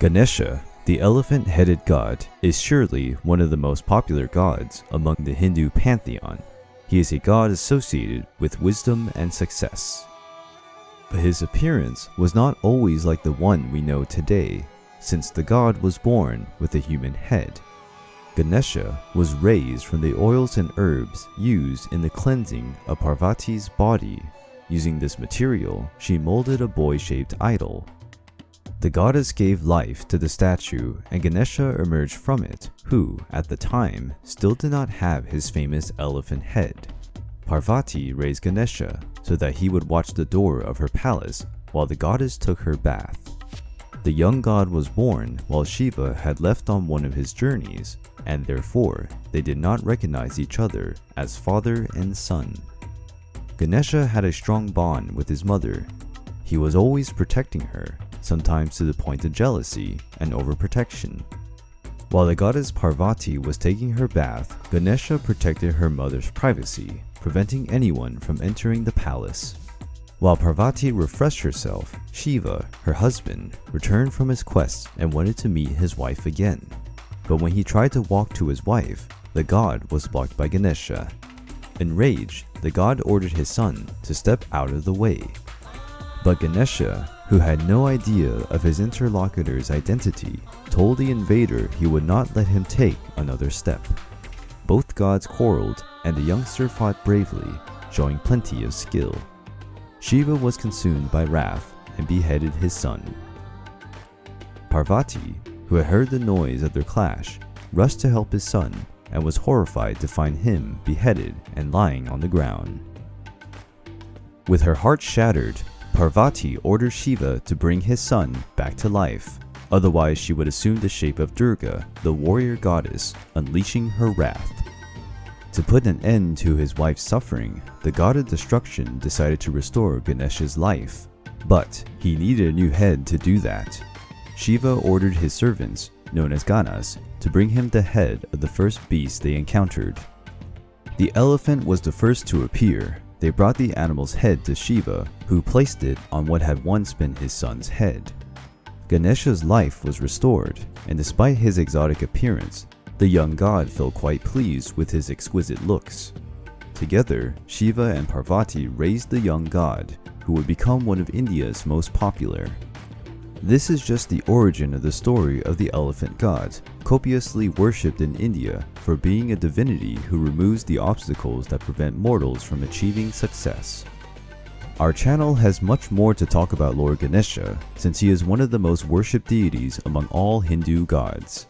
Ganesha, the elephant-headed god, is surely one of the most popular gods among the Hindu pantheon. He is a god associated with wisdom and success. But his appearance was not always like the one we know today, since the god was born with a human head. Ganesha was raised from the oils and herbs used in the cleansing of Parvati's body. Using this material, she molded a boy-shaped idol. The goddess gave life to the statue and Ganesha emerged from it, who, at the time, still did not have his famous elephant head. Parvati raised Ganesha so that he would watch the door of her palace while the goddess took her bath. The young god was born while Shiva had left on one of his journeys, and therefore they did not recognize each other as father and son. Ganesha had a strong bond with his mother. He was always protecting her, sometimes to the point of jealousy and overprotection. While the goddess Parvati was taking her bath, Ganesha protected her mother's privacy, preventing anyone from entering the palace. While Parvati refreshed herself, Shiva, her husband, returned from his quest and wanted to meet his wife again. But when he tried to walk to his wife, the god was blocked by Ganesha. Enraged, the god ordered his son to step out of the way. But Ganesha, who had no idea of his interlocutor's identity, told the invader he would not let him take another step. Both gods quarreled and the youngster fought bravely, showing plenty of skill. Shiva was consumed by wrath and beheaded his son. Parvati, who had heard the noise of their clash, rushed to help his son and was horrified to find him beheaded and lying on the ground. With her heart shattered, Parvati ordered Shiva to bring his son back to life, otherwise she would assume the shape of Durga, the warrior goddess, unleashing her wrath. To put an end to his wife's suffering, the god of destruction decided to restore Ganesha's life. But he needed a new head to do that. Shiva ordered his servants, known as Ganas, to bring him the head of the first beast they encountered. The elephant was the first to appear. They brought the animal's head to Shiva, who placed it on what had once been his son's head. Ganesha's life was restored, and despite his exotic appearance, the young god felt quite pleased with his exquisite looks. Together, Shiva and Parvati raised the young god, who would become one of India's most popular. This is just the origin of the story of the elephant god, copiously worshipped in India for being a divinity who removes the obstacles that prevent mortals from achieving success. Our channel has much more to talk about Lord Ganesha, since he is one of the most worshipped deities among all Hindu gods.